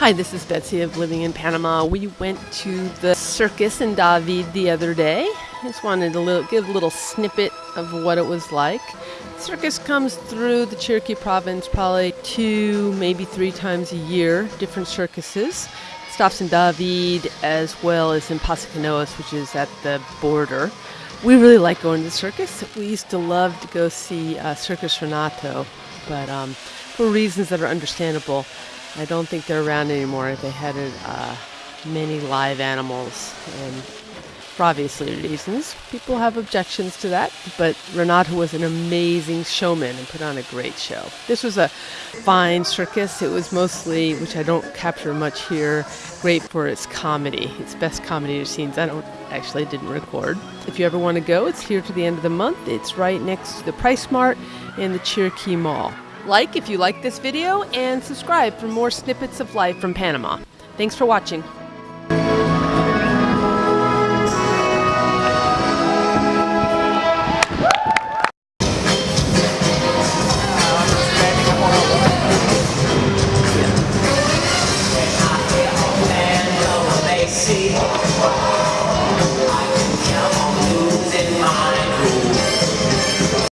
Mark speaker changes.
Speaker 1: Hi, this is Betsy of Living in Panama. We went to the circus in David the other day. Just wanted to little, give a little snippet of what it was like. Circus comes through the Chiriquí province probably two, maybe three times a year, different circuses. stops in David as well as in Paso Canoas, which is at the border. We really like going to the circus. We used to love to go see uh, Circus Renato, but um, for reasons that are understandable, I don't think they're around anymore. They had uh, many live animals, and for obviously reasons, people have objections to that. But Renato was an amazing showman and put on a great show. This was a fine circus. It was mostly, which I don't capture much here, great for its comedy. Its best comedy scenes. I don't actually didn't record. If you ever want to go, it's here to the end of the month. It's right next to the PriceSmart and the Chiriquí Mall. Like if you like this video and subscribe for more snippets of life from Panama. Thanks for watching.
Speaker 2: see